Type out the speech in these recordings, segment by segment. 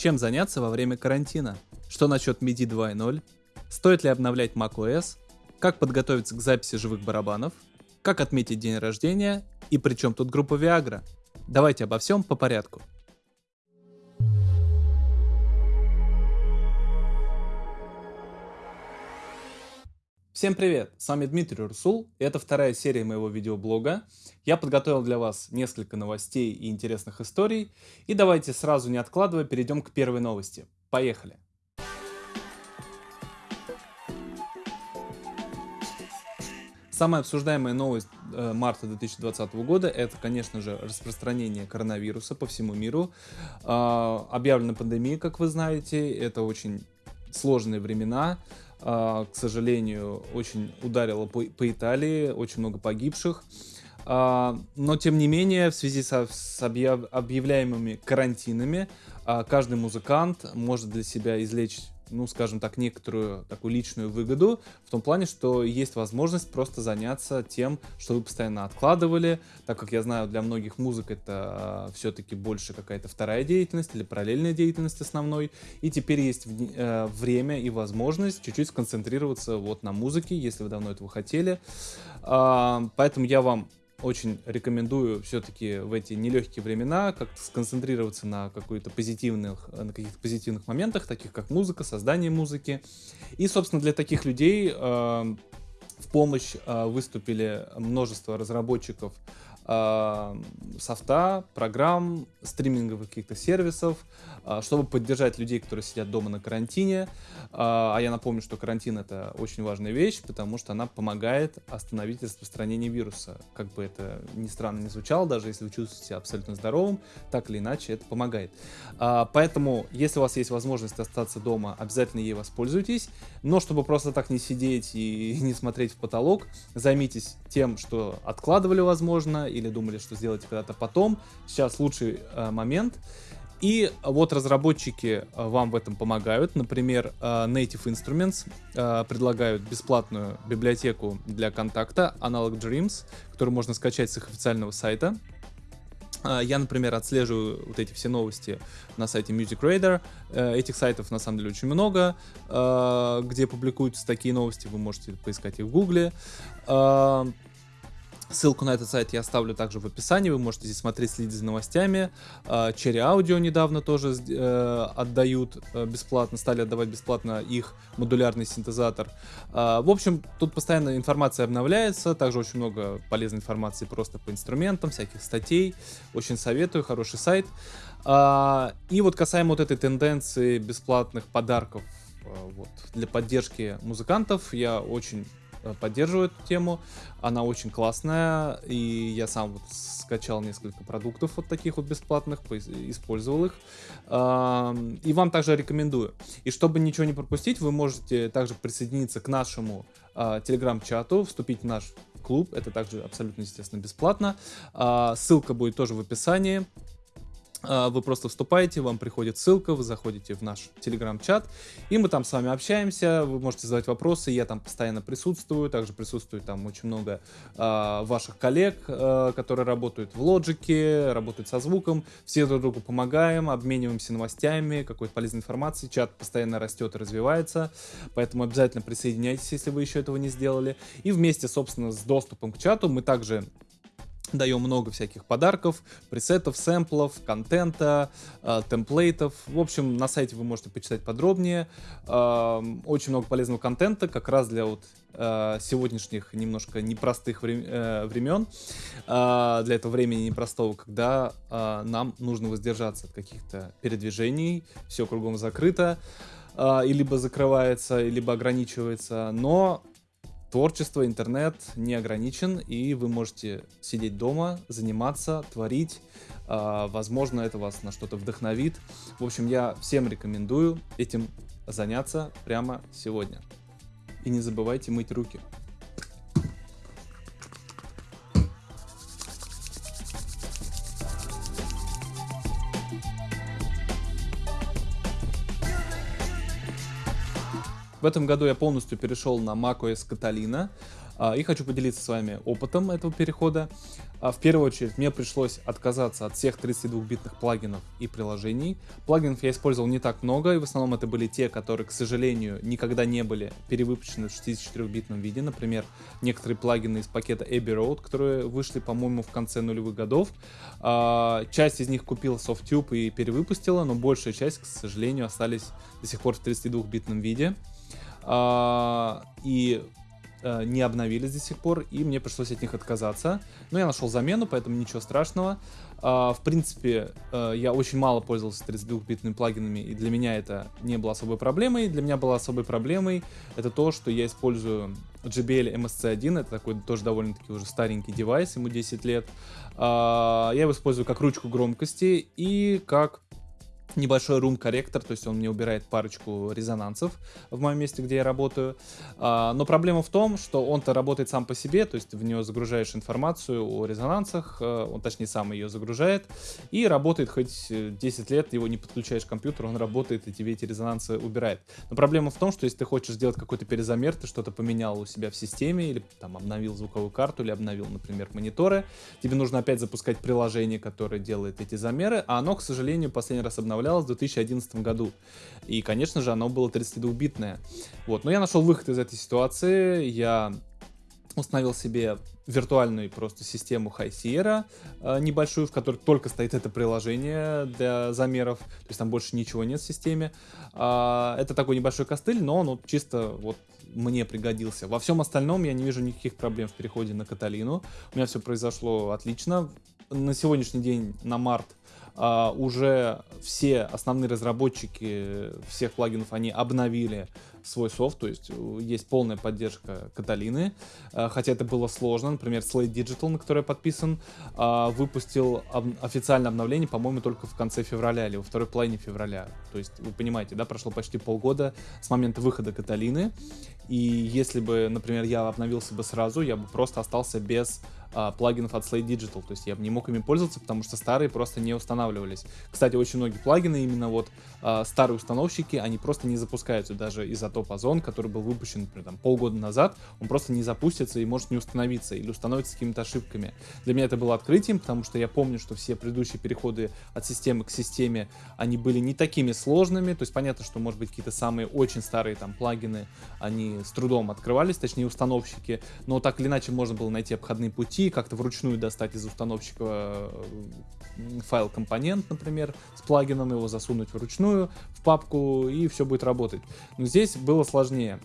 Чем заняться во время карантина? Что насчет MIDI 2.0? Стоит ли обновлять macOS? Как подготовиться к записи живых барабанов? Как отметить день рождения? И при чем тут группа Viagra? Давайте обо всем по порядку. Всем привет! С вами Дмитрий Русул, и это вторая серия моего видеоблога. Я подготовил для вас несколько новостей и интересных историй, и давайте сразу не откладывая перейдем к первой новости. Поехали! Самая обсуждаемая новость э, марта 2020 года это, конечно же, распространение коронавируса по всему миру. Э, объявлена пандемия, как вы знаете, это очень сложные времена. А, к сожалению, очень ударило по, по Италии, очень много погибших. А, но, тем не менее, в связи со, с объяв, объявляемыми карантинами, а, каждый музыкант может для себя извлечь ну, скажем так, некоторую такую личную выгоду, в том плане, что есть возможность просто заняться тем, что вы постоянно откладывали, так как я знаю, для многих музык это э, все-таки больше какая-то вторая деятельность или параллельная деятельность основной, и теперь есть э, время и возможность чуть-чуть сконцентрироваться вот на музыке, если вы давно этого хотели, э, поэтому я вам очень рекомендую все-таки в эти нелегкие времена как-то сконцентрироваться на какой-то позитивных, на каких-то позитивных моментах, таких как музыка, создание музыки. И, собственно, для таких людей э, в помощь э, выступили множество разработчиков э, софта, программ, стриминговых каких-то сервисов, э, чтобы поддержать людей, которые сидят дома на карантине. Э, а я напомню, что карантин это очень важная вещь, потому что она помогает остановить распространение вируса. Как бы это ни странно не звучало, даже если вы чувствуете себя абсолютно здоровым, так или иначе это помогает. Поэтому, если у вас есть возможность остаться дома, обязательно ей воспользуйтесь. Но чтобы просто так не сидеть и не смотреть в потолок, займитесь тем, что откладывали, возможно, или думали, что сделать когда-то потом. Сейчас лучший э, момент. И вот разработчики э, вам в этом помогают. Например, э, Native Instruments э, предлагают бесплатную библиотеку для контакта Analog Dreams, которую можно скачать с их официального сайта. Я, например, отслеживаю вот эти все новости на сайте Music Radar. Этих сайтов на самом деле очень много, где публикуются такие новости. Вы можете поискать их в Гугле. Ссылку на этот сайт я оставлю также в описании, вы можете здесь смотреть, следить за новостями. А, Cherry Audio недавно тоже э, отдают э, бесплатно, стали отдавать бесплатно их модулярный синтезатор. А, в общем, тут постоянно информация обновляется, также очень много полезной информации просто по инструментам, всяких статей. Очень советую, хороший сайт. А, и вот касаемо вот этой тенденции бесплатных подарков вот, для поддержки музыкантов, я очень Э, поддерживаю эту тему. Она очень классная, и я сам вот скачал несколько продуктов вот таких вот бесплатных, использовал их. И вам также рекомендую. И чтобы ничего не пропустить, вы можете также присоединиться к нашему а, телеграм-чату, вступить в наш клуб. Это также абсолютно, естественно, бесплатно. А, ссылка будет тоже в описании. А, вы просто вступаете, вам приходит ссылка, вы заходите в наш телеграм-чат, и мы там с вами общаемся, вы можете задавать вопросы, я там постоянно присутствую, также присутствует там очень много э, ваших коллег, э, которые работают в лоджике, работают со звуком, все друг другу помогаем, обмениваемся новостями, какой-то полезной информацией, чат постоянно растет и развивается, поэтому обязательно присоединяйтесь, если вы еще этого не сделали, и вместе, собственно, с доступом к чату мы также Даем много всяких подарков, пресетов, сэмплов, контента, э, темплейтов. В общем, на сайте вы можете почитать подробнее. Э, очень много полезного контента, как раз для вот э, сегодняшних немножко непростых э, времен, э, для этого времени непростого, когда нам нужно воздержаться от каких-то передвижений, все кругом закрыто, э, и либо закрывается, либо ограничивается, но Творчество, интернет не ограничен, и вы можете сидеть дома, заниматься, творить. А, возможно, это вас на что-то вдохновит. В общем, я всем рекомендую этим заняться прямо сегодня. И не забывайте мыть руки. В этом году я полностью перешел на macOS Catalina. А, и хочу поделиться с вами опытом этого перехода. А, в первую очередь мне пришлось отказаться от всех 32-битных плагинов и приложений. Плагинов я использовал не так много, и в основном это были те, которые, к сожалению, никогда не были перевыпущены в 64-битном виде. Например, некоторые плагины из пакета Abbey Road, которые вышли, по-моему, в конце нулевых годов. А, часть из них купила SoftTube и перевыпустила, но большая часть, к сожалению, остались до сих пор в 32-битном виде. И э, не обновились до сих пор, и мне пришлось от них отказаться. Но я нашел замену, поэтому ничего страшного. Э, в принципе, э, я очень мало пользовался 32-битными плагинами, и для меня это не было особой проблемой. Для меня была особой проблемой это то, что я использую JBL MSC1, это такой тоже довольно-таки уже старенький девайс, ему 10 лет. Э, я его использую как ручку громкости и как небольшой room корректор, то есть он мне убирает парочку резонансов в моем месте, где я работаю. А, но проблема в том, что он-то работает сам по себе, то есть в него загружаешь информацию о резонансах, э, он точнее сам ее загружает, и работает хоть 10 лет, его не подключаешь к компьютеру, он работает и тебе эти резонансы убирает. Но проблема в том, что если ты хочешь сделать какой-то перезамер, ты что-то поменял у себя в системе, или там обновил звуковую карту, или обновил, например, мониторы, тебе нужно опять запускать приложение, которое делает эти замеры, а оно, к сожалению, последний раз обновлялось обновлялось в 2011 году. И, конечно же, оно было 32-битное. Вот. Но я нашел выход из этой ситуации. Я установил себе виртуальную просто систему High Sierra э, небольшую, в которой только стоит это приложение для замеров, то есть там больше ничего нет в системе. Э, это такой небольшой костыль, но он вот чисто вот мне пригодился. Во всем остальном я не вижу никаких проблем в переходе на Каталину. У меня все произошло отлично. На сегодняшний день, на март, Uh, уже все основные разработчики всех плагинов, они обновили свой софт, то есть э, есть полная поддержка Каталины, uh, хотя это было сложно. Например, Slate Digital, на который я подписан, uh, выпустил официальное обновление, по-моему, только в конце февраля или во второй половине февраля. То есть, вы понимаете, да, прошло почти полгода с момента выхода Каталины, и если бы, например, я обновился бы сразу, я бы просто остался без а, плагинов от Slate Digital, то есть я не мог ими пользоваться, потому что старые просто не устанавливались. Кстати, очень многие плагины, именно вот а, старые установщики, они просто не запускаются, даже Isotop Ozone, который был выпущен, например, там, полгода назад, он просто не запустится и может не установиться, или установится с какими-то ошибками. Для меня это было открытием, потому что я помню, что все предыдущие переходы от системы к системе, они были не такими сложными, то есть понятно, что, может быть, какие-то самые очень старые там плагины, они с трудом открывались, точнее установщики, но так или иначе можно было найти обходные пути, найти, как-то вручную достать из установщика э, файл компонент, например, с плагином, его засунуть вручную в папку, и все будет работать. Но здесь было сложнее.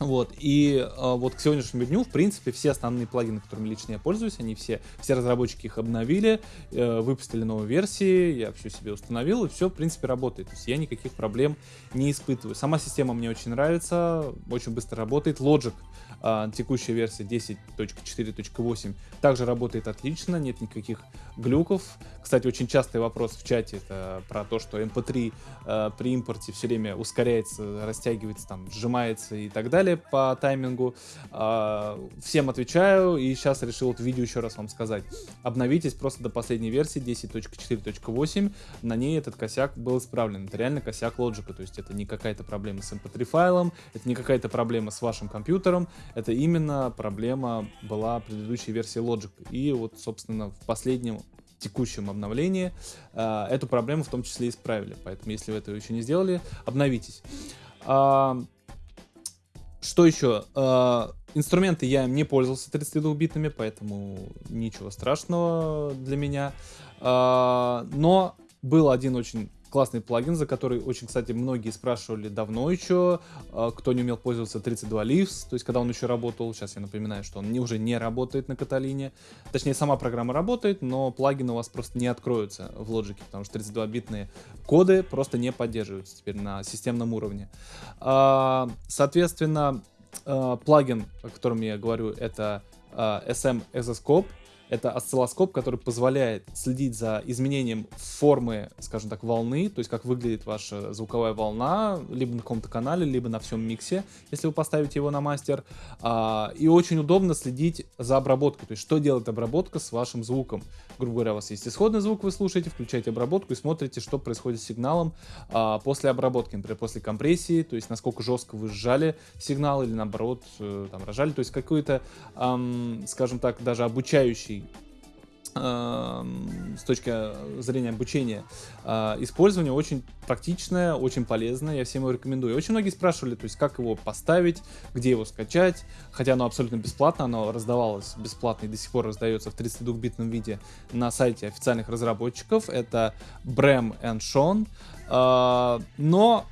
Вот, и э, вот к сегодняшнему дню, в принципе, все основные плагины, которыми лично я пользуюсь, они все, все разработчики их обновили, э, выпустили новые версии, я все себе установил, и все, в принципе, работает. То есть я никаких проблем не испытываю. Сама система мне очень нравится, очень быстро работает. Logic, э, текущая версия 10.4.8, также работает отлично, нет никаких глюков. Кстати, очень частый вопрос в чате это про то, что MP3 э, при импорте все время ускоряется, растягивается, там, сжимается и так далее по таймингу. Э, всем отвечаю и сейчас решил вот видео еще раз вам сказать. Обновитесь просто до последней версии 10.4.8, на ней этот косяк был исправлен. Это реально косяк лоджика, то есть это не какая-то проблема с MP3 файлом, это не какая-то проблема с вашим компьютером, это именно проблема была предыдущей версии Logic. И вот, собственно, в последнем текущем обновлении э, эту проблему в том числе исправили. Поэтому, если вы этого еще не сделали, обновитесь. А, что еще? А, инструменты я не пользовался 32-битными, поэтому ничего страшного для меня. А, но был один очень классный плагин, за который очень, кстати, многие спрашивали давно еще, а, кто не умел пользоваться 32 Leaves, то есть когда он еще работал, сейчас я напоминаю, что он уже не работает на Каталине, точнее сама программа работает, но плагины у вас просто не откроются в Logic, потому что 32-битные коды просто не поддерживаются теперь на системном уровне. А, соответственно, а, плагин, о котором я говорю, это SM Exoscope, Это осциллоскоп, который позволяет следить за изменением формы, скажем так, волны, то есть как выглядит ваша звуковая волна, либо на каком-то канале, либо на всем миксе, если вы поставите его на мастер. А, и очень удобно следить за обработкой, то есть что делает обработка с вашим звуком. Грубо говоря, у вас есть исходный звук, вы слушаете, включаете обработку и смотрите, что происходит с сигналом а, после обработки, например, после компрессии, то есть насколько жестко вы сжали сигнал или наоборот э, там рожали, то есть какой-то, скажем так, даже обучающий с точки зрения обучения а, использование очень практичное, очень полезное, я всем его рекомендую. Очень многие спрашивали, то есть как его поставить, где его скачать, хотя оно абсолютно бесплатно, оно раздавалось бесплатно и до сих пор раздается в 32-битном виде на сайте официальных разработчиков, это Brem and Sean, а, но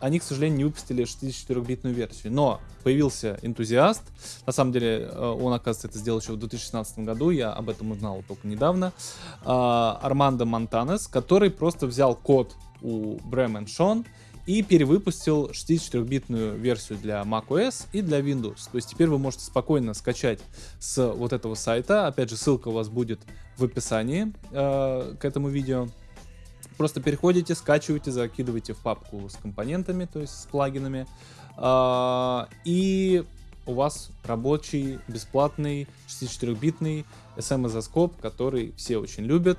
они, к сожалению, не выпустили 64-битную версию. Но появился энтузиаст. На самом деле, э, он, оказывается, это сделал еще в 2016 году. Я об этом узнал только недавно. А, Армандо Монтанес, который просто взял код у Брэм Шон и перевыпустил 64-битную версию для macOS и для Windows. То есть теперь вы можете спокойно скачать с вот этого сайта. Опять же, ссылка у вас будет в описании э, к этому видео. Просто переходите, скачиваете, закидываете в папку с компонентами, то есть с плагинами. А, и у вас рабочий, бесплатный, 64-битный SM-изоскоп, который все очень любят.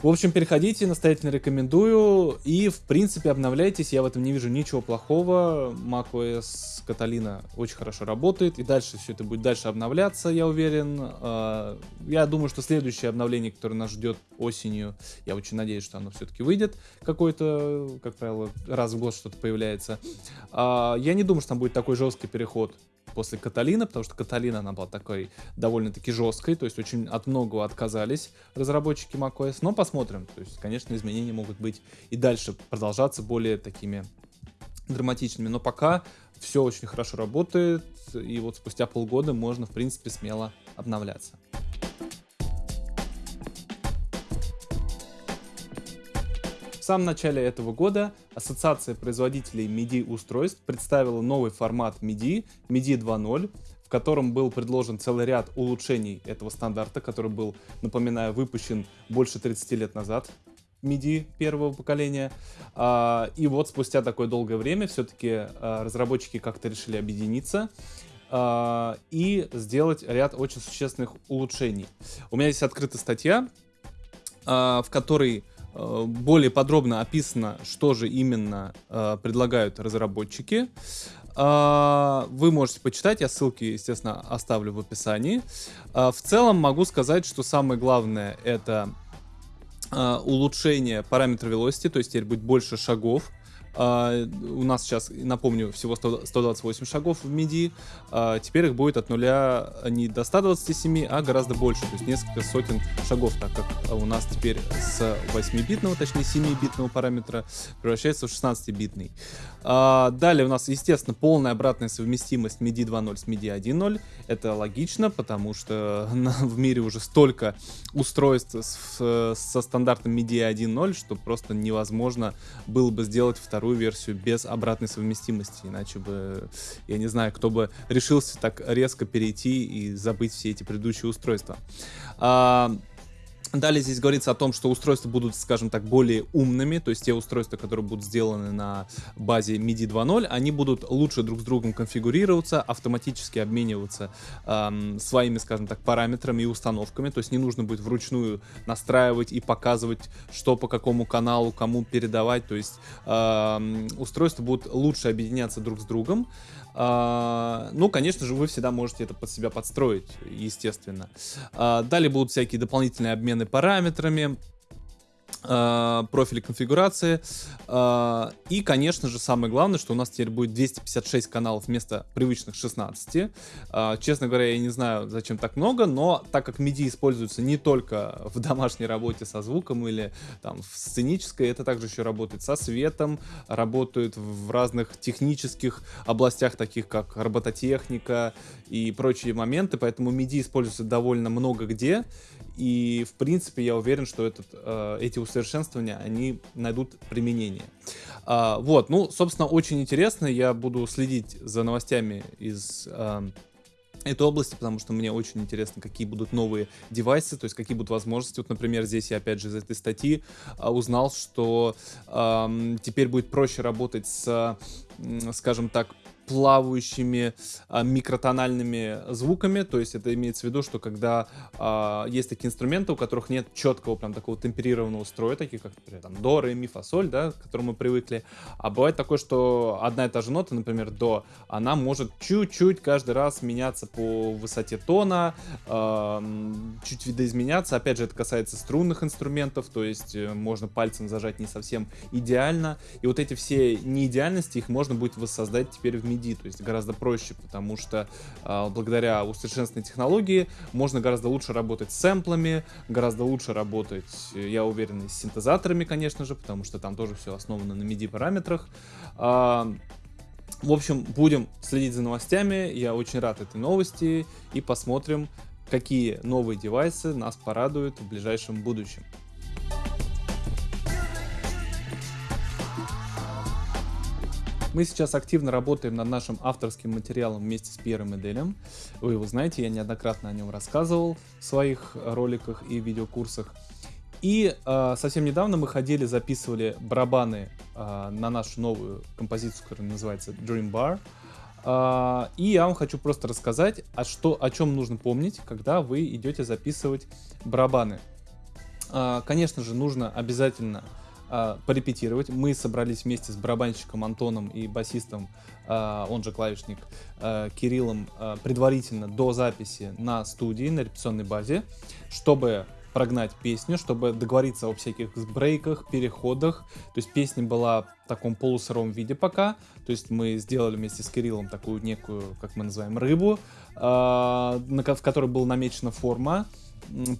В общем, переходите, настоятельно рекомендую. И, в принципе, обновляйтесь. Я в этом не вижу ничего плохого. macOS Catalina очень хорошо работает. И дальше все это будет дальше обновляться, я уверен. А, я думаю, что следующее обновление, которое нас ждет осенью, я очень надеюсь, что оно все-таки выйдет. Какой-то, как правило, раз в год что-то появляется. А, я не думаю, что там будет такой жесткий переход после Каталина, потому что Каталина, она была такой довольно-таки жесткой, то есть очень от многого отказались разработчики macOS, но посмотрим, то есть, конечно, изменения могут быть и дальше продолжаться более такими драматичными, но пока все очень хорошо работает, и вот спустя полгода можно, в принципе, смело обновляться. Самом начале этого года Ассоциация производителей MIDI-устройств представила новый формат MIDI, MIDI 2.0, в котором был предложен целый ряд улучшений этого стандарта, который был, напоминаю, выпущен больше 30 лет назад. MIDI первого поколения. А, и вот спустя такое долгое время все-таки а, разработчики как-то решили объединиться а, и сделать ряд очень существенных улучшений. У меня здесь открыта статья, в которой более подробно описано, что же именно э, предлагают разработчики. Э, вы можете почитать, я ссылки, естественно, оставлю в описании. Э, в целом могу сказать, что самое главное это э, улучшение параметра velocity, то есть теперь будет больше шагов Uh, у нас сейчас, напомню, всего 100, 128 шагов в MIDI. Uh, теперь их будет от нуля не до 127, а гораздо больше, то есть несколько сотен шагов, так как у нас теперь с 8-битного, точнее 7-битного параметра превращается в 16-битный. Uh, далее у нас, естественно, полная обратная совместимость MIDI 2.0 с MIDI 1.0. Это логично, потому что в мире уже столько устройств с, со стандартом MIDI 1.0, что просто невозможно было бы сделать вторую вторую версию без обратной совместимости, иначе бы, я не знаю, кто бы решился так резко перейти и забыть все эти предыдущие устройства. А, Далее здесь говорится о том, что устройства будут, скажем так, более умными, то есть те устройства, которые будут сделаны на базе MIDI 2.0, они будут лучше друг с другом конфигурироваться, автоматически обмениваться эм, своими, скажем так, параметрами и установками, то есть не нужно будет вручную настраивать и показывать, что по какому каналу, кому передавать, то есть эм, устройства будут лучше объединяться друг с другом, ну, конечно же, вы всегда можете это под себя подстроить, естественно. А, далее будут всякие дополнительные обмены параметрами. Э, профили конфигурации. Э, и, конечно же, самое главное, что у нас теперь будет 256 каналов вместо привычных 16. Э, честно говоря, я не знаю, зачем так много, но так как MIDI используется не только в домашней работе со звуком или там в сценической, это также еще работает со светом, работает в разных технических областях, таких как робототехника и прочие моменты, поэтому MIDI используется довольно много где. И, в принципе, я уверен, что этот, э, эти усовершенствования, они найдут применение. А, вот, ну, собственно, очень интересно. Я буду следить за новостями из... Э, этой области, потому что мне очень интересно, какие будут новые девайсы, то есть какие будут возможности. Вот, например, здесь я опять же из этой статьи а, узнал, что а, теперь будет проще работать с, скажем так, плавающими а, микротональными звуками, то есть это имеется в виду, что когда а, есть такие инструменты, у которых нет четкого прям такого темперированного строя, такие как, например, там, до, ре, ми, фа, соль, да, к которому мы привыкли, а бывает такое, что одна и та же нота, например, до, она может чуть-чуть каждый раз меняться по высоте тона, а, чуть видоизменяться, опять же, это касается струнных инструментов, то есть э, можно пальцем зажать не совсем идеально, и вот эти все неидеальности, их можно будет воссоздать теперь в MIDI MIDI, то есть гораздо проще, потому что э, благодаря усовершенствованной технологии можно гораздо лучше работать с сэмплами, гораздо лучше работать, я уверен, с синтезаторами, конечно же, потому что там тоже все основано на MIDI параметрах. Э, в общем, будем следить за новостями, я очень рад этой новости и посмотрим, какие новые девайсы нас порадуют в ближайшем будущем. Мы сейчас активно работаем над нашим авторским материалом вместе с Пьером Эделем. Вы его знаете, я неоднократно о нем рассказывал в своих роликах и видеокурсах. И э, совсем недавно мы ходили, записывали барабаны э, на нашу новую композицию, которая называется Dream Bar. Э, и я вам хочу просто рассказать, а что, о чем нужно помнить, когда вы идете записывать барабаны. Э, конечно же, нужно обязательно а, порепетировать. Мы собрались вместе с барабанщиком Антоном и басистом, а, он же клавишник, а, Кириллом, предварительно до записи на студии, на репетиционной базе, чтобы прогнать песню, чтобы договориться о всяких брейках, переходах. То есть песня была в таком полусыром виде пока. То есть мы сделали вместе с Кириллом такую некую, как мы называем, рыбу, в которой была намечена форма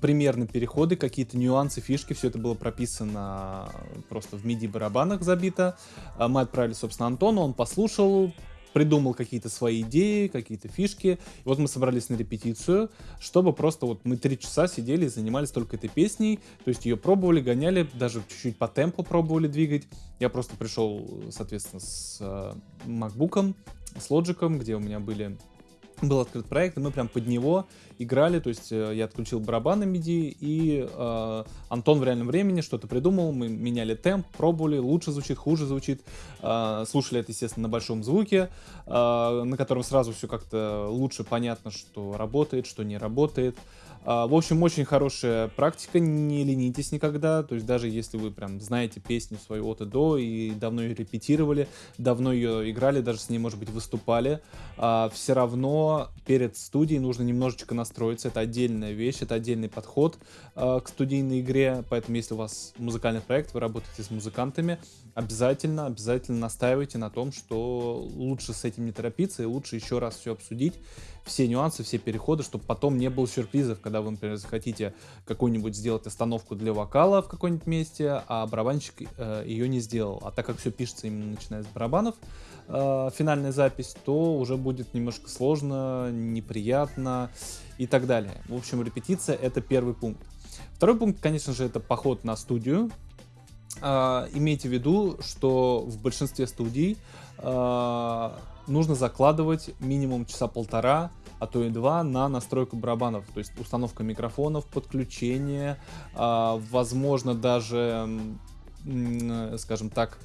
примерно переходы, какие-то нюансы, фишки, все это было прописано просто в MIDI-барабанах забито. А мы отправили, собственно, Антону, он послушал, придумал какие-то свои идеи, какие-то фишки. И вот мы собрались на репетицию, чтобы просто вот мы три часа сидели и занимались только этой песней. То есть ее пробовали, гоняли, даже чуть-чуть по темпу пробовали двигать. Я просто пришел, соответственно, с э, MacBook, с Logic, где у меня были был открыт проект, и мы прям под него играли, то есть э, я отключил барабаны MIDI, и э, Антон в реальном времени что-то придумал, мы меняли темп, пробовали, лучше звучит, хуже звучит, э, слушали это, естественно, на большом звуке, э, на котором сразу все как-то лучше понятно, что работает, что не работает, в общем, очень хорошая практика, не ленитесь никогда, то есть даже если вы прям знаете песню свою от и до и давно ее репетировали, давно ее играли, даже с ней, может быть, выступали, а, все равно перед студией нужно немножечко настроиться, это отдельная вещь, это отдельный подход а, к студийной игре, поэтому если у вас музыкальный проект, вы работаете с музыкантами, обязательно, обязательно настаивайте на том, что лучше с этим не торопиться и лучше еще раз все обсудить, все нюансы, все переходы, чтобы потом не было сюрпризов, когда вы, например, захотите какую-нибудь сделать остановку для вокала в каком-нибудь месте, а барабанщик э, ее не сделал. А так как все пишется именно начиная с барабанов, э, финальная запись, то уже будет немножко сложно, неприятно и так далее. В общем, репетиция — это первый пункт. Второй пункт, конечно же, это поход на студию. Э, имейте в виду, что в большинстве студий э, нужно закладывать минимум часа полтора, а то и два на настройку барабанов, то есть установка микрофонов, подключение, э, возможно даже, скажем так,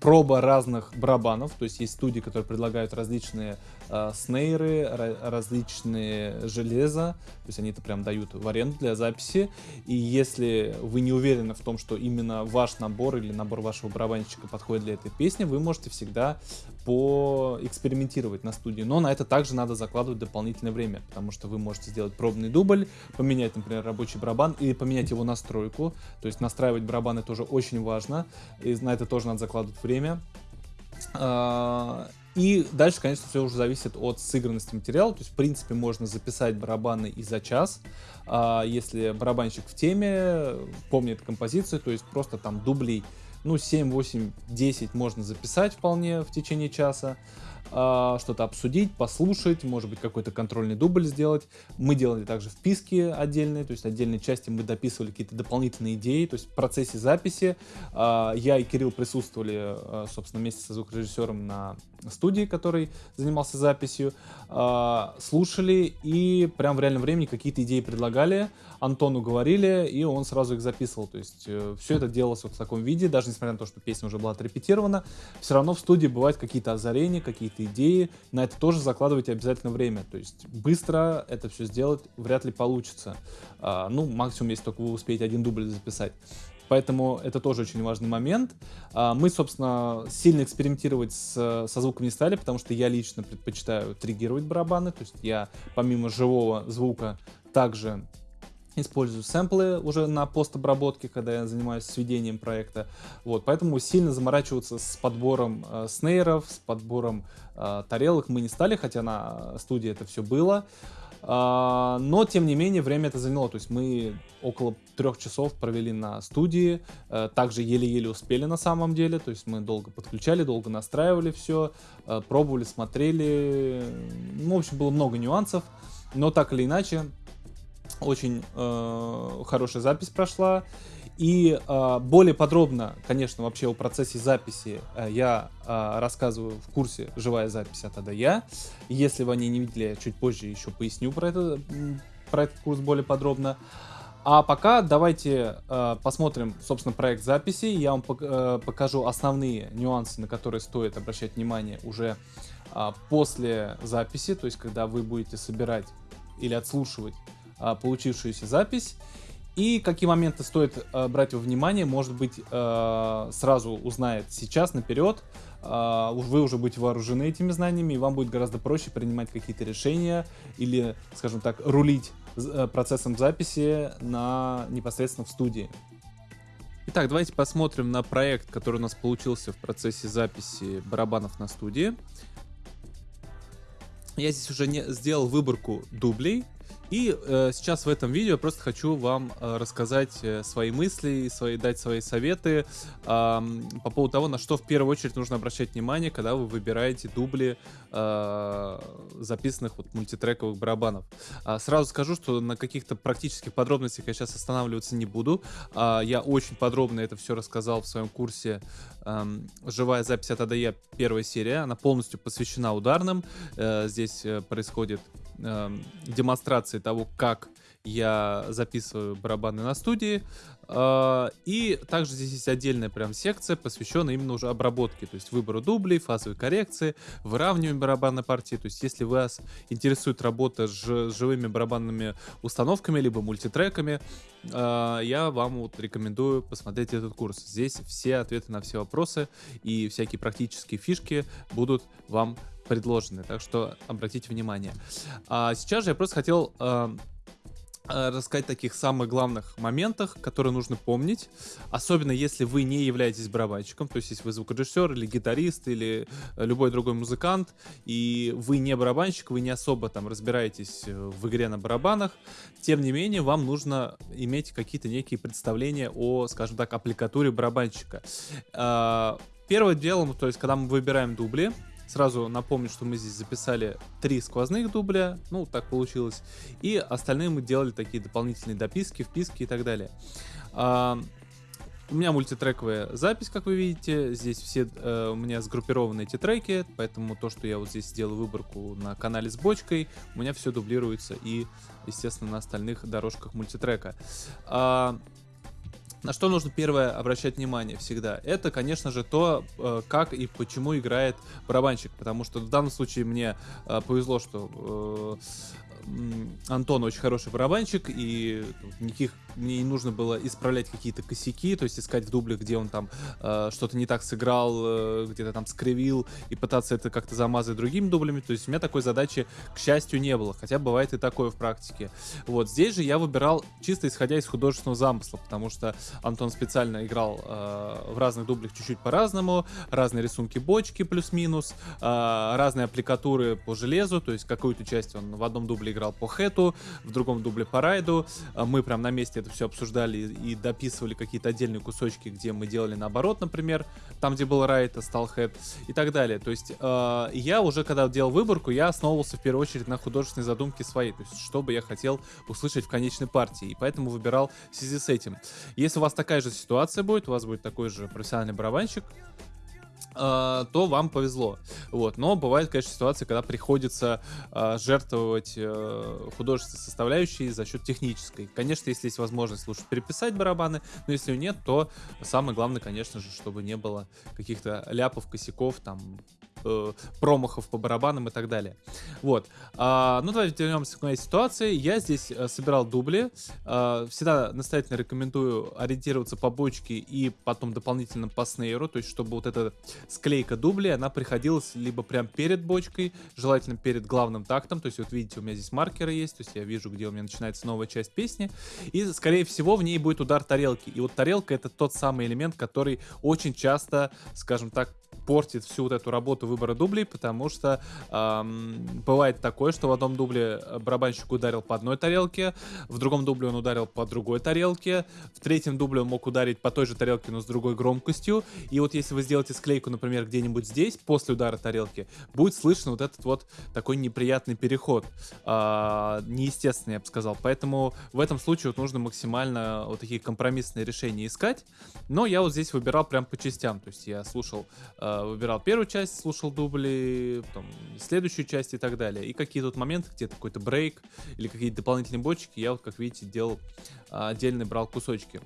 проба разных барабанов, то есть есть студии, которые предлагают различные э, снейры, различные железа, то есть они это прям дают в аренду для записи, и если вы не уверены в том, что именно ваш набор или набор вашего барабанщика подходит для этой песни, вы можете всегда поэкспериментировать на студии, но на это также надо закладывать дополнительное время, потому что вы можете сделать пробный дубль, поменять, например, рабочий барабан или поменять его настройку, то есть настраивать барабаны тоже очень важно, и на это тоже надо закладывать время. И дальше, конечно, все уже зависит от сыгранности материала. То есть, в принципе, можно записать барабаны и за час, а, если барабанщик в теме, помнит композицию, то есть просто там дублей ну, 7, 8, 10 можно записать вполне в течение часа. А, что-то обсудить, послушать, может быть, какой-то контрольный дубль сделать. Мы делали также вписки отдельные, то есть отдельные части мы дописывали какие-то дополнительные идеи, то есть в процессе записи а, я и Кирилл присутствовали, а, собственно, вместе со звукорежиссером на студии, который занимался записью, слушали и прям в реальном времени какие-то идеи предлагали, Антону говорили, и он сразу их записывал. То есть э, все это делалось вот в таком виде, даже несмотря на то, что песня уже была отрепетирована, все равно в студии бывают какие-то озарения, какие-то идеи. На это тоже закладывайте обязательно время. То есть быстро это все сделать вряд ли получится. А, ну, максимум, если только вы успеете один дубль записать. Поэтому это тоже очень важный момент. А, мы, собственно, сильно экспериментировать с, со звуком не стали, потому что я лично предпочитаю триггировать барабаны. То есть я помимо живого звука также использую сэмплы уже на постобработке, когда я занимаюсь сведением проекта. Вот, поэтому сильно заморачиваться с подбором э, снейров, с подбором э, тарелок мы не стали, хотя на студии это все было. Uh, но, тем не менее, время это заняло. То есть мы около трех часов провели на студии. Uh, также еле-еле успели на самом деле. То есть мы долго подключали, долго настраивали все, uh, пробовали, смотрели. Ну, в общем, было много нюансов. Но так или иначе, очень э, хорошая запись прошла. И э, более подробно, конечно, вообще о процессе записи э, я э, рассказываю в курсе «Живая запись от А Я». Если вы не видели, я чуть позже еще поясню про, это, про этот курс более подробно. А пока давайте э, посмотрим, собственно, проект записи. Я вам э, покажу основные нюансы, на которые стоит обращать внимание уже э, после записи, то есть когда вы будете собирать или отслушивать получившуюся запись. И какие моменты стоит э, брать во внимание, может быть, э, сразу узнает сейчас, наперед. Вы уже будете вооружены этими знаниями, и вам будет гораздо проще принимать какие-то решения или, скажем так, рулить э, процессом записи на непосредственно в студии. Итак, давайте посмотрим на проект, который у нас получился в процессе записи барабанов на студии. Я здесь уже не сделал выборку дублей, и э, сейчас в этом видео я просто хочу вам э, рассказать э, свои мысли, свои, дать свои советы э, по поводу того, на что в первую очередь нужно обращать внимание, когда вы выбираете дубли э, записанных вот мультитрековых барабанов. А сразу скажу, что на каких-то практических подробностях я сейчас останавливаться не буду. А, я очень подробно это все рассказал в своем курсе э, «Живая запись от АДЕ» первая серия. Она полностью посвящена ударным. Э, здесь э, происходит э, демонстрации того, как я записываю барабаны на студии. Э, и также здесь есть отдельная прям секция, посвященная именно уже обработке, то есть выбору дублей, фазовой коррекции, выравниванию барабанной партии. То есть если вас интересует работа с живыми барабанными установками, либо мультитреками, э, я вам вот рекомендую посмотреть этот курс. Здесь все ответы на все вопросы и всякие практические фишки будут вам предложены, так что обратите внимание. А сейчас же я просто хотел э, рассказать таких самых главных моментах, которые нужно помнить, особенно если вы не являетесь барабанщиком, то есть если вы звукорежиссер или гитарист или любой другой музыкант, и вы не барабанщик, вы не особо там разбираетесь в игре на барабанах, тем не менее вам нужно иметь какие-то некие представления о, скажем так, аппликатуре барабанщика. Первым делом, то есть когда мы выбираем дубли, Сразу напомню, что мы здесь записали три сквозных дубля, ну, так получилось. И остальные мы делали такие дополнительные дописки, вписки и так далее. А, у меня мультитрековая запись, как вы видите. Здесь все э, у меня сгруппированы эти треки, поэтому то, что я вот здесь сделаю выборку на канале с бочкой, у меня все дублируется и, естественно, на остальных дорожках мультитрека. А, на что нужно первое обращать внимание всегда? Это, конечно же, то, э, как и почему играет барабанщик. Потому что в данном случае мне э, повезло, что э, Антон очень хороший барабанщик, и никаких мне не нужно было исправлять какие-то косяки, то есть искать в дублях, где он там э, что-то не так сыграл, э, где-то там скривил, и пытаться это как-то замазать другими дублями. То есть у меня такой задачи, к счастью, не было, хотя бывает и такое в практике. Вот здесь же я выбирал чисто исходя из художественного замысла, потому что Антон специально играл э, в разных дублях чуть-чуть по-разному, разные рисунки бочки плюс-минус, э, разные аппликатуры по железу, то есть какую-то часть он в одном дубле играл по хэту, в другом дубле по райду. А мы прям на месте это все обсуждали и дописывали какие-то отдельные кусочки, где мы делали наоборот, например, там, где был райд, а стал хэт и так далее. То есть э, я уже, когда делал выборку, я основывался в первую очередь на художественной задумке своей, то есть что бы я хотел услышать в конечной партии, и поэтому выбирал в связи с этим. Если у вас такая же ситуация будет, у вас будет такой же профессиональный барабанщик, а, то вам повезло. Вот. Но бывает, конечно, ситуация, когда приходится э, жертвовать э, художественной составляющей за счет технической. Конечно, если есть возможность, лучше переписать барабаны, но если нет, то самое главное, конечно же, чтобы не было каких-то ляпов, косяков, там, э, промахов по барабанам и так далее. Вот. А, ну, давайте вернемся к моей ситуации. Я здесь э, собирал дубли. А, всегда настоятельно рекомендую ориентироваться по бочке и потом дополнительно по снейру, то есть чтобы вот эта склейка дублей, она приходилась либо прям перед бочкой, желательно перед главным тактом, то есть вот видите, у меня здесь маркеры есть, то есть я вижу, где у меня начинается новая часть песни, и скорее всего в ней будет удар тарелки. И вот тарелка это тот самый элемент, который очень часто, скажем так, портит всю вот эту работу выбора дублей, потому что эм, бывает такое, что в одном дубле барабанщик ударил по одной тарелке, в другом дубле он ударил по другой тарелке, в третьем дубле он мог ударить по той же тарелке, но с другой громкостью. И вот если вы сделаете склейку, например, где-нибудь здесь, после удара тарелки, будет слышно вот этот вот такой неприятный переход. Э, неестественный, я бы сказал. Поэтому в этом случае вот нужно максимально вот такие компромиссные решения искать. Но я вот здесь выбирал прям по частям. То есть я слушал э, выбирал первую часть, слушал дубли, потом следующую часть и так далее. И какие тут моменты, где какой-то брейк или какие-то дополнительные бочки, я вот, как видите, делал а, отдельно брал кусочки.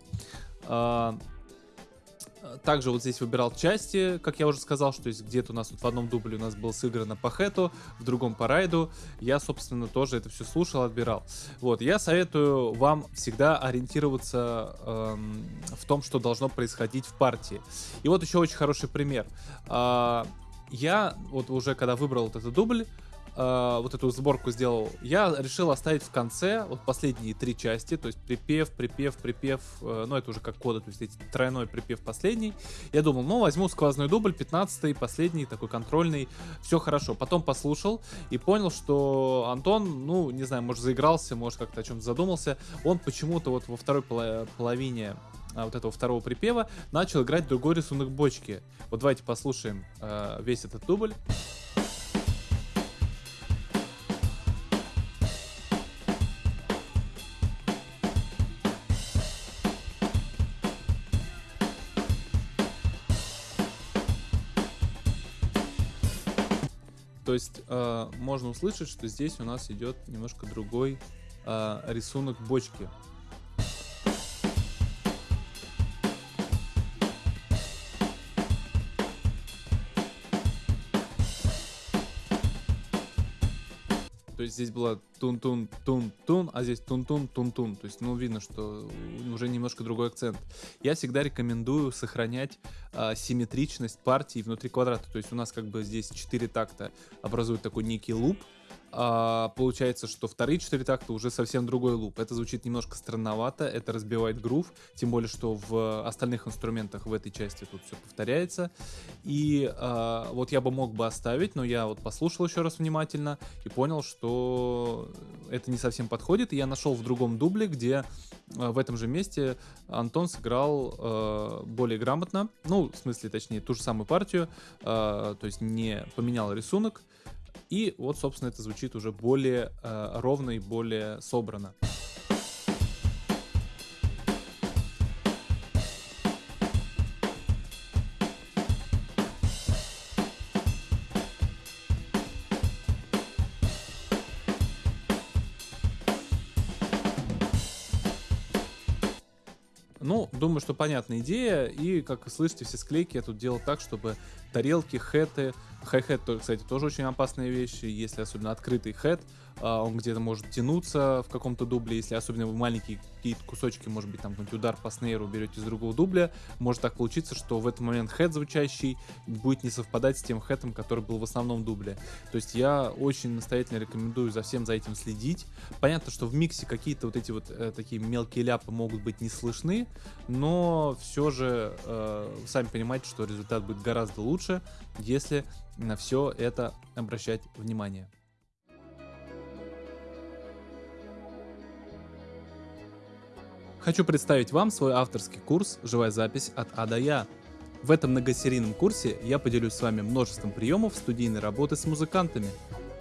Также вот здесь выбирал части, как я уже сказал, что есть где-то у нас вот в одном дубле у нас было сыграно по хэту, в другом по райду. Я, собственно, тоже это все слушал, отбирал. Вот, я советую вам всегда ориентироваться эм, в том, что должно происходить в партии. И вот еще очень хороший пример. Э, я вот уже когда выбрал вот этот дубль, э, вот эту сборку сделал, я решил оставить в конце вот последние три части, то есть припев, припев, припев, э, ну это уже как кода, то есть эти тройной припев последний. Я думал, ну возьму сквозной дубль, 15 последний, такой контрольный, все хорошо. Потом послушал и понял, что Антон, ну не знаю, может заигрался, может как-то о чем-то задумался, он почему-то вот во второй половине а, вот этого второго припева начал играть другой рисунок бочки. Вот давайте послушаем э, весь этот дубль. То есть э, можно услышать, что здесь у нас идет немножко другой э, рисунок бочки. То есть здесь было тун-тун-тун-тун, а здесь тун-тун-тун-тун. То есть, ну, видно, что уже немножко другой акцент. Я всегда рекомендую сохранять а, симметричность партии внутри квадрата. То есть у нас как бы здесь 4 такта образуют такой некий луп, а, получается, что вторые четыре такта уже совсем другой луп. Это звучит немножко странновато, это разбивает грув, тем более, что в остальных инструментах в этой части тут все повторяется. И а, вот я бы мог бы оставить, но я вот послушал еще раз внимательно и понял, что это не совсем подходит. И я нашел в другом дубле, где а, в этом же месте Антон сыграл а, более грамотно, ну, в смысле, точнее, ту же самую партию, а, то есть не поменял рисунок, и вот, собственно, это звучит уже более э, ровно и более собрано. Что понятная идея. И, как слышите, все склейки я тут делал так, чтобы тарелки, хэты, Хай-хет, кстати, тоже очень опасные вещи, если особенно открытый хэт, он где-то может тянуться в каком-то дубле, если особенно вы маленькие какие-то кусочки, может быть, там какой-нибудь удар по снейру берете из другого дубля, может так получиться, что в этот момент хэт звучащий будет не совпадать с тем хэтом, который был в основном дубле. То есть я очень настоятельно рекомендую за всем за этим следить. Понятно, что в миксе какие-то вот эти вот э, такие мелкие ляпы могут быть не слышны, но все же э, сами понимаете, что результат будет гораздо лучше, если на все это обращать внимание. Хочу представить вам свой авторский курс «Живая запись от А до Я». В этом многосерийном курсе я поделюсь с вами множеством приемов студийной работы с музыкантами.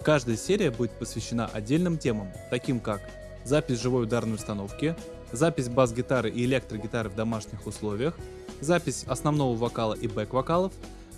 Каждая серия будет посвящена отдельным темам, таким как запись живой ударной установки, запись бас-гитары и электрогитары в домашних условиях, запись основного вокала и бэк-вокалов,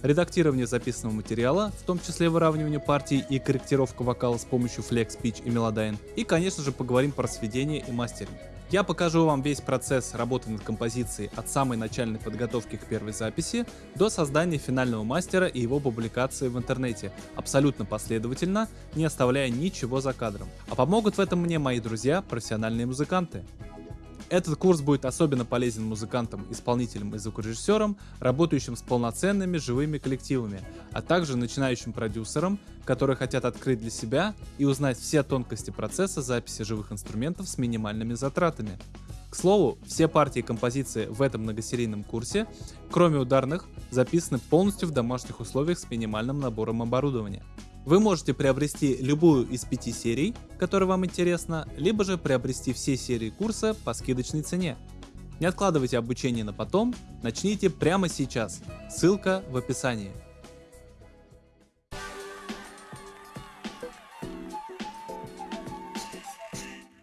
редактирование записанного материала, в том числе выравнивание партий и корректировка вокала с помощью Flex, Pitch и Melodyne, и, конечно же, поговорим про сведение и мастеринг. Я покажу вам весь процесс работы над композицией от самой начальной подготовки к первой записи до создания финального мастера и его публикации в интернете, абсолютно последовательно, не оставляя ничего за кадром. А помогут в этом мне мои друзья, профессиональные музыканты. Этот курс будет особенно полезен музыкантам, исполнителям и звукорежиссерам, работающим с полноценными живыми коллективами, а также начинающим продюсерам, которые хотят открыть для себя и узнать все тонкости процесса записи живых инструментов с минимальными затратами. К слову, все партии и композиции в этом многосерийном курсе, кроме ударных, записаны полностью в домашних условиях с минимальным набором оборудования. Вы можете приобрести любую из пяти серий, которая вам интересна, либо же приобрести все серии курса по скидочной цене. Не откладывайте обучение на потом, начните прямо сейчас. Ссылка в описании.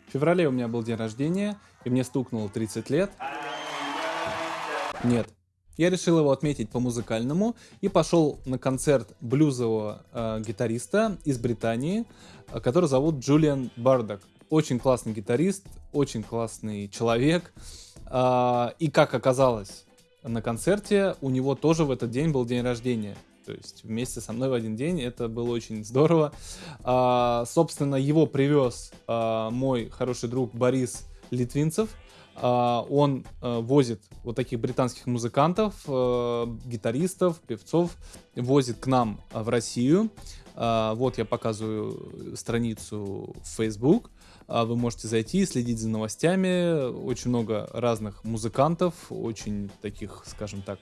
В феврале у меня был день рождения, и мне стукнуло 30 лет. Нет, я решил его отметить по-музыкальному и пошел на концерт блюзового э, гитариста из Британии, э, который зовут Джулиан Бардак. Очень классный гитарист, очень классный человек. Э, и как оказалось, на концерте у него тоже в этот день был день рождения. То есть вместе со мной в один день это было очень здорово. А, собственно, его привез а, мой хороший друг Борис Литвинцев. А, он э, возит вот таких британских музыкантов, э, гитаристов, певцов, возит к нам в Россию. А, вот я показываю страницу в Facebook. А, вы можете зайти и следить за новостями. Очень много разных музыкантов, очень таких, скажем так,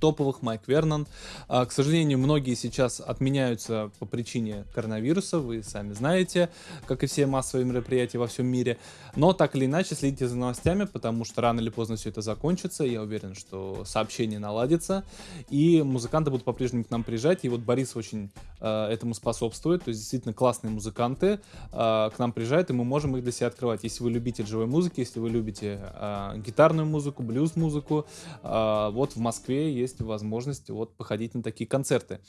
топовых, Майк Вернон. А, к сожалению, многие сейчас отменяются по причине коронавируса, вы сами знаете, как и все массовые мероприятия во всем мире. Но так или иначе следите за новостями, потому что рано или поздно все это закончится. Я уверен, что сообщение наладится, и музыканты будут по-прежнему к нам приезжать. И вот Борис очень э, этому способствует. То есть действительно классные музыканты э, к нам приезжают, и мы можем их для себя открывать. Если вы любитель живой музыки, если вы любите э, гитарную музыку, блюз-музыку, э, вот в Москве есть возможность вот походить на такие концерты.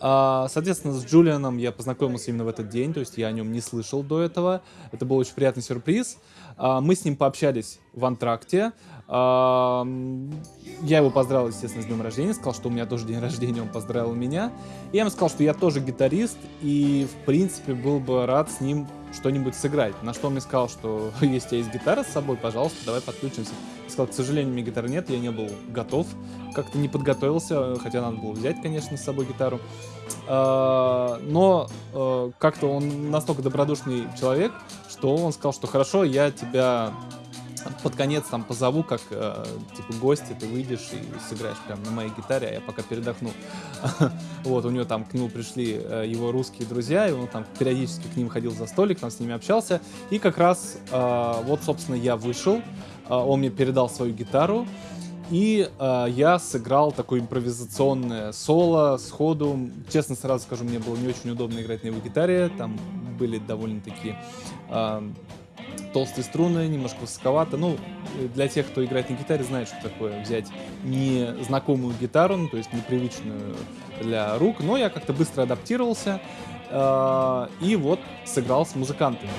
А, соответственно, с Джулианом я познакомился именно в этот день, то есть я о нем не слышал до этого. Это был очень приятный сюрприз. А, мы с ним пообщались в антракте. Я его поздравил, естественно, с днем рождения, сказал, что у меня тоже день рождения, он поздравил меня. И я ему сказал, что я тоже гитарист, и, в принципе, был бы рад с ним что-нибудь сыграть. На что он мне сказал, что если у тебя есть гитара с собой, пожалуйста, давай подключимся. Я сказал, к сожалению, у меня гитары нет, я не был готов, как-то не подготовился, хотя надо было взять, конечно, с собой гитару. А, но а, как-то он настолько добродушный человек, что он сказал, что хорошо, я тебя под конец там позову, как э, типа гости, ты выйдешь и сыграешь прям на моей гитаре, а я пока передохну. вот, у него там к нему пришли э, его русские друзья, и он там периодически к ним ходил за столик, там с ними общался. И как раз э, вот, собственно, я вышел, э, он мне передал свою гитару, и э, я сыграл такое импровизационное соло сходу. Честно сразу скажу, мне было не очень удобно играть на его гитаре. Там были довольно-таки э, толстые струны, немножко высоковато. Ну, для тех, кто играет на гитаре, знает, что такое взять незнакомую гитару, ну, то есть непривычную для рук. Но я как-то быстро адаптировался э, и вот сыграл с музыкантами.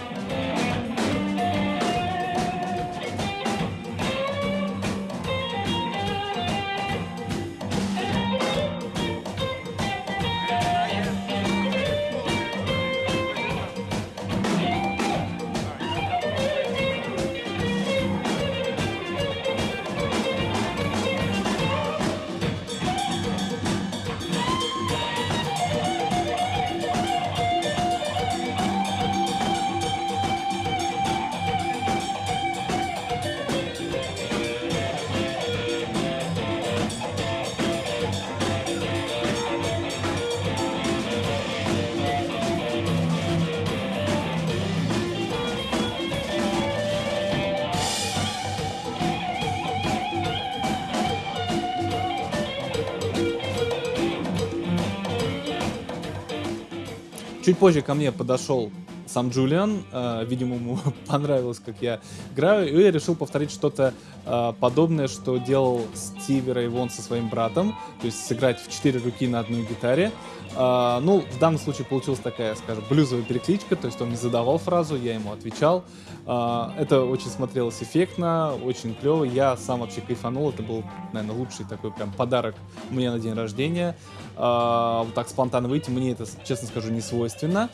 Чуть позже ко мне подошел сам Джулиан, э, видимо, ему понравилось, как я играю, и я решил повторить что-то э, подобное, что делал Стиви Рэй Вон со своим братом, то есть сыграть в четыре руки на одной гитаре. Э, ну, в данном случае получилась такая, скажем, блюзовая перекличка, то есть он не задавал фразу, я ему отвечал. Э, это очень смотрелось эффектно, очень клево, я сам вообще кайфанул, это был, наверное, лучший такой прям подарок мне на день рождения. Э, вот так спонтанно выйти, мне это, честно скажу, не свойственно.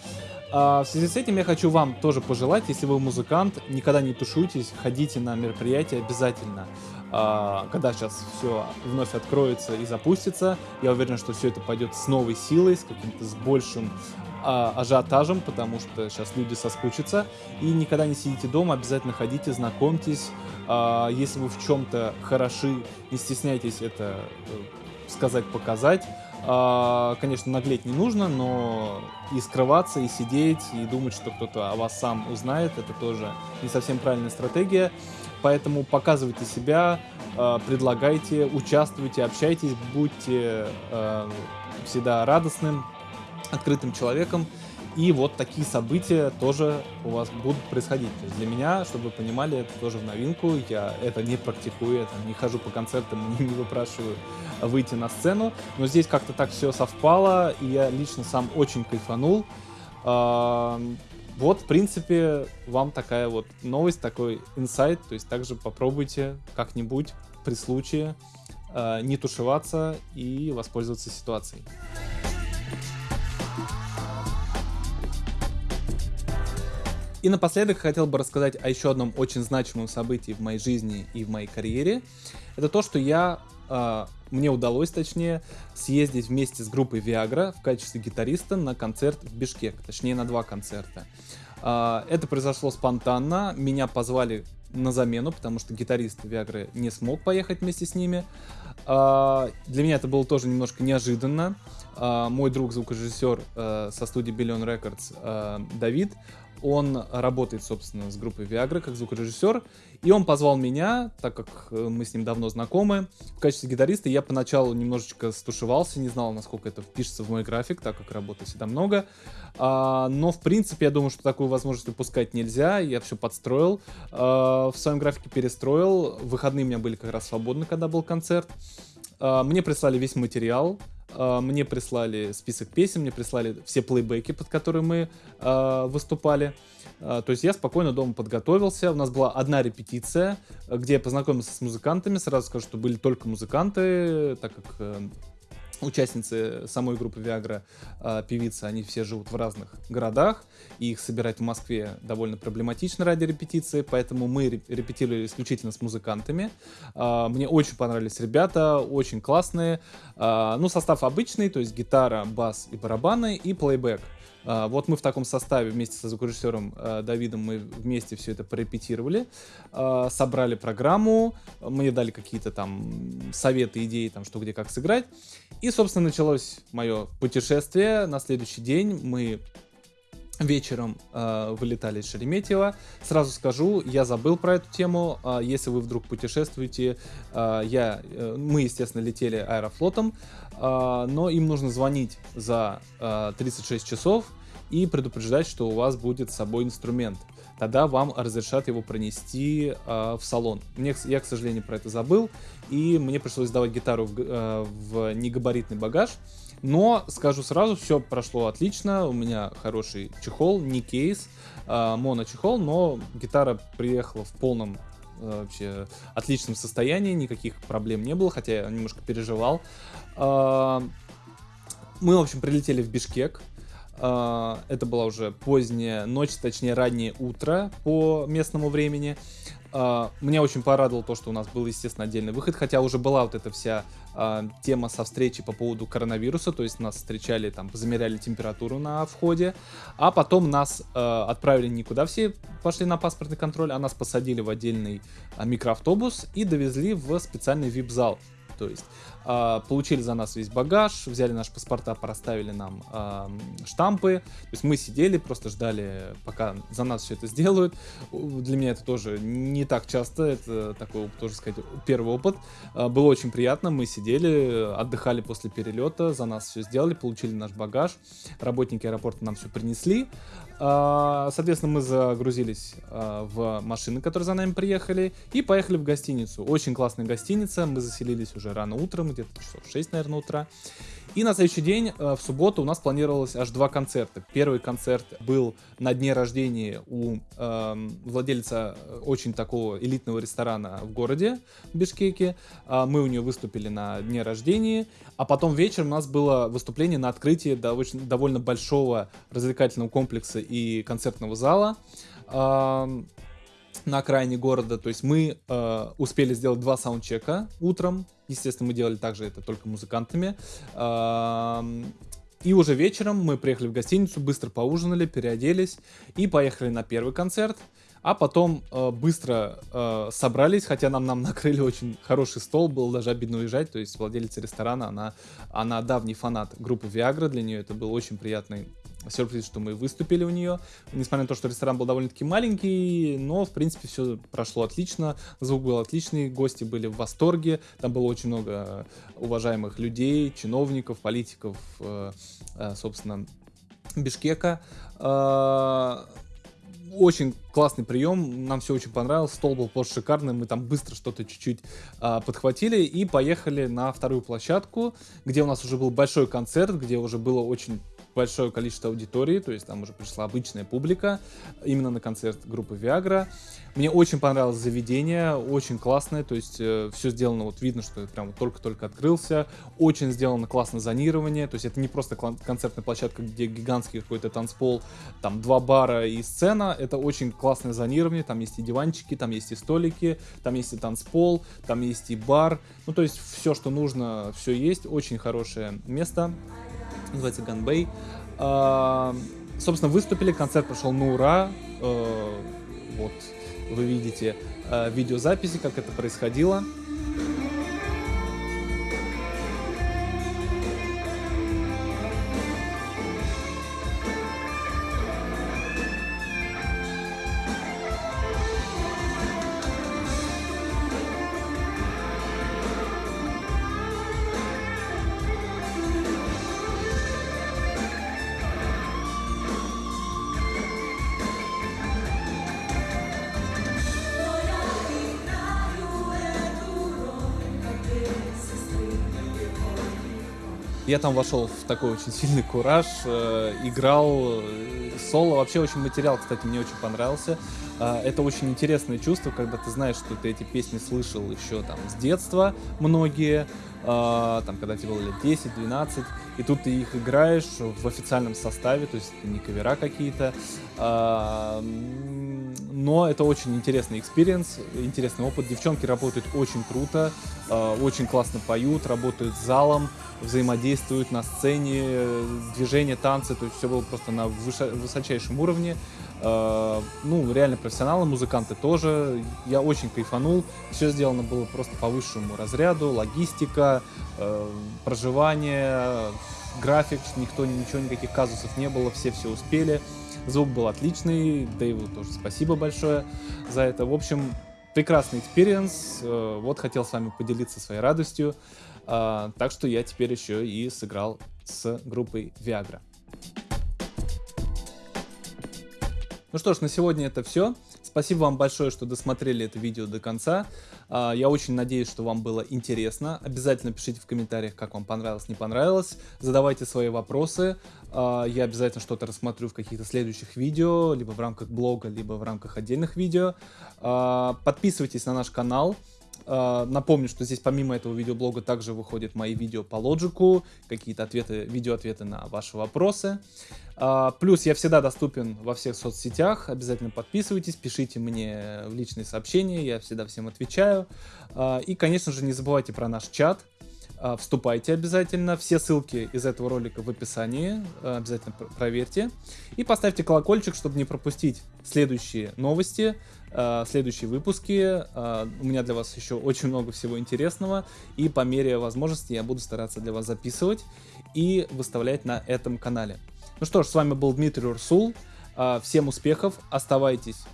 А, в связи с этим я хочу вам тоже пожелать, если вы музыкант, никогда не тушуйтесь, ходите на мероприятия обязательно. А, когда сейчас все вновь откроется и запустится, я уверен, что все это пойдет с новой силой, с каким-то с большим а, ажиотажем, потому что сейчас люди соскучатся. И никогда не сидите дома, обязательно ходите, знакомьтесь. Если вы в чем-то хороши, не стесняйтесь это э, сказать, показать. А, конечно, наглеть не нужно, но и скрываться, и сидеть, и думать, что кто-то о вас сам узнает, это тоже не совсем правильная стратегия. Поэтому показывайте себя, а, предлагайте, участвуйте, общайтесь, будьте а, всегда радостным, открытым человеком. И вот такие события тоже у вас будут происходить. То есть для меня, чтобы вы понимали, это тоже в новинку. Я это не практикую, это не хожу по концертам, не выпрашиваю выйти на сцену. Но здесь как-то так все совпало, и я лично сам очень кайфанул. А, вот, в принципе, вам такая вот новость, такой инсайт. То есть также попробуйте как-нибудь при случае а, не тушеваться и воспользоваться ситуацией. И напоследок хотел бы рассказать о еще одном очень значимом событии в моей жизни и в моей карьере. Это то, что я, э, мне удалось, точнее, съездить вместе с группой Viagra в качестве гитариста на концерт в Бишкек, точнее на два концерта. Э, это произошло спонтанно, меня позвали на замену, потому что гитарист Viagra не смог поехать вместе с ними. Э, для меня это было тоже немножко неожиданно. Uh, мой друг звукорежиссер uh, со студии Billion Records uh, Давид, он работает, собственно, с группой Viagra как звукорежиссер, и он позвал меня, так как э, мы с ним давно знакомы, в качестве гитариста. Я поначалу немножечко стушевался, не знал, насколько это впишется в мой график, так как работы всегда много. А, но, в принципе, я думаю, что такую возможность упускать нельзя. Я все подстроил, а, в своем графике перестроил. Выходные у меня были как раз свободны, когда был концерт. А, мне прислали весь материал, мне прислали список песен, мне прислали все плейбеки, под которые мы э, выступали. Э, то есть я спокойно дома подготовился. У нас была одна репетиция, где я познакомился с музыкантами. Сразу скажу, что были только музыканты, так как э, участницы самой группы Viagra, э, певицы, они все живут в разных городах, и их собирать в Москве довольно проблематично ради репетиции, поэтому мы репетировали исключительно с музыкантами. Э, мне очень понравились ребята, очень классные. Э, ну, состав обычный, то есть гитара, бас и барабаны, и плейбэк. А, вот мы в таком составе вместе со звукорежиссером а, Давидом мы вместе все это порепетировали, а, собрали программу, мне дали какие-то там советы, идеи, там что где как сыграть. И, собственно, началось мое путешествие. На следующий день мы вечером э, вылетали из Шереметьево. Сразу скажу, я забыл про эту тему. Э, если вы вдруг путешествуете, э, я, э, мы, естественно, летели аэрофлотом, э, но им нужно звонить за э, 36 часов и предупреждать, что у вас будет с собой инструмент. Тогда вам разрешат его пронести э, в салон. Мне, я, к сожалению, про это забыл, и мне пришлось сдавать гитару в, э, в негабаритный багаж. Но, скажу сразу, все прошло отлично. У меня хороший чехол, не кейс, а моночехол, но гитара приехала в полном э, вообще отличном состоянии, никаких проблем не было, хотя я немножко переживал. А, мы, в общем, прилетели в Бишкек. А, это была уже поздняя ночь, точнее раннее утро по местному времени. Uh, меня очень порадовало то, что у нас был, естественно, отдельный выход, хотя уже была вот эта вся uh, тема со встречи по поводу коронавируса, то есть нас встречали, там, замеряли температуру на входе, а потом нас uh, отправили никуда, все пошли на паспортный контроль, а нас посадили в отдельный микроавтобус и довезли в специальный вип-зал. То есть получили за нас весь багаж, взяли наши паспорта, проставили нам э, штампы. То есть мы сидели, просто ждали, пока за нас все это сделают. Для меня это тоже не так часто, это такой, тоже сказать, первый опыт. Э, было очень приятно, мы сидели, отдыхали после перелета, за нас все сделали, получили наш багаж. Работники аэропорта нам все принесли. Соответственно, мы загрузились в машины, которые за нами приехали, и поехали в гостиницу. Очень классная гостиница, мы заселились уже рано утром, где-то часов 6, наверное, утра. И на следующий день, э, в субботу, у нас планировалось аж два концерта. Первый концерт был на дне рождения у э, владельца очень такого элитного ресторана в городе, Бишкеке. Э, мы у нее выступили на дне рождения. А потом вечером у нас было выступление на открытии довольно большого развлекательного комплекса и концертного зала на окраине города. То есть мы э, успели сделать два саундчека утром. Естественно, мы делали также это только музыкантами. Э, и уже вечером мы приехали в гостиницу, быстро поужинали, переоделись и поехали на первый концерт. А потом э, быстро э, собрались, хотя нам, нам накрыли очень хороший стол, было даже обидно уезжать. То есть владелица ресторана, она, она давний фанат группы Viagra, для нее это был очень приятный сюрприз, что мы выступили у нее. Несмотря на то, что ресторан был довольно-таки маленький, но, в принципе, все прошло отлично. Звук был отличный, гости были в восторге. Там было очень много уважаемых людей, чиновников, политиков, э, э, собственно, Бишкека. Э, очень классный прием, нам все очень понравилось, стол был просто шикарный, мы там быстро что-то чуть-чуть а, подхватили и поехали на вторую площадку, где у нас уже был большой концерт, где уже было очень большое количество аудитории, то есть там уже пришла обычная публика именно на концерт группы Viagra. Мне очень понравилось заведение, очень классное, то есть э, все сделано, вот видно, что прям только-только открылся, очень сделано классно зонирование, то есть это не просто концертная площадка, где гигантский какой-то танцпол, там два бара и сцена, это очень классное зонирование, там есть и диванчики, там есть и столики, там есть и танцпол, там есть и бар, ну то есть все, что нужно, все есть, очень хорошее место называется Ганбей. А, собственно, выступили, концерт прошел на ура. А, вот, вы видите а, видеозаписи, как это происходило. Я там вошел в такой очень сильный кураж, э, играл э, соло. Вообще очень материал, кстати, мне очень понравился. Э, это очень интересное чувство, когда ты знаешь, что ты эти песни слышал еще там с детства, многие, э, там, когда тебе было лет 10-12, и тут ты их играешь в официальном составе, то есть это не кавера какие-то. Но это очень интересный experience, интересный опыт. Девчонки работают очень круто, э, очень классно поют, работают с залом, взаимодействуют на сцене, движения, танцы, то есть все было просто на высочайшем уровне. Э, ну, реально профессионалы, музыканты тоже. Я очень кайфанул. Все сделано было просто по высшему разряду. Логистика, э, проживание, график, никто, ничего, никаких казусов не было, все все успели. Звук был отличный, Дэйву тоже спасибо большое за это. В общем, прекрасный experience. Э, вот хотел с вами поделиться своей радостью. А, так что я теперь еще и сыграл с группой Viagra. Ну что ж, на сегодня это все. Спасибо вам большое, что досмотрели это видео до конца. А, я очень надеюсь, что вам было интересно. Обязательно пишите в комментариях, как вам понравилось, не понравилось. Задавайте свои вопросы. А, я обязательно что-то рассмотрю в каких-то следующих видео, либо в рамках блога, либо в рамках отдельных видео. Подписывайтесь на наш канал. Uh, напомню, что здесь помимо этого видеоблога также выходят мои видео по лоджику, какие-то ответы, видеоответы на ваши вопросы. Uh, плюс я всегда доступен во всех соцсетях, обязательно подписывайтесь, пишите мне в личные сообщения, я всегда всем отвечаю. Uh, и, конечно же, не забывайте про наш чат, А, вступайте обязательно. Все ссылки из этого ролика в описании. А, обязательно проверьте. И поставьте колокольчик, чтобы не пропустить следующие новости, а, следующие выпуски. У меня для вас еще очень много всего интересного. И по мере возможности я буду стараться для вас записывать и выставлять на этом канале. Ну что ж, с вами был Дмитрий Урсул. Всем успехов, оставайтесь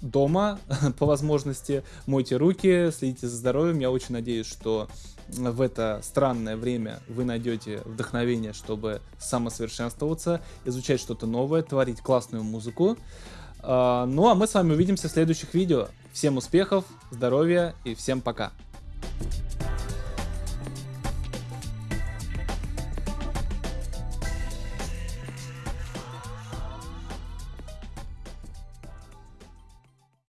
дома по возможности, мойте руки, следите за здоровьем. Я очень надеюсь, что в это странное время вы найдете вдохновение, чтобы самосовершенствоваться, изучать что-то новое, творить классную музыку. А, ну а мы с вами увидимся в следующих видео. Всем успехов, здоровья и всем пока.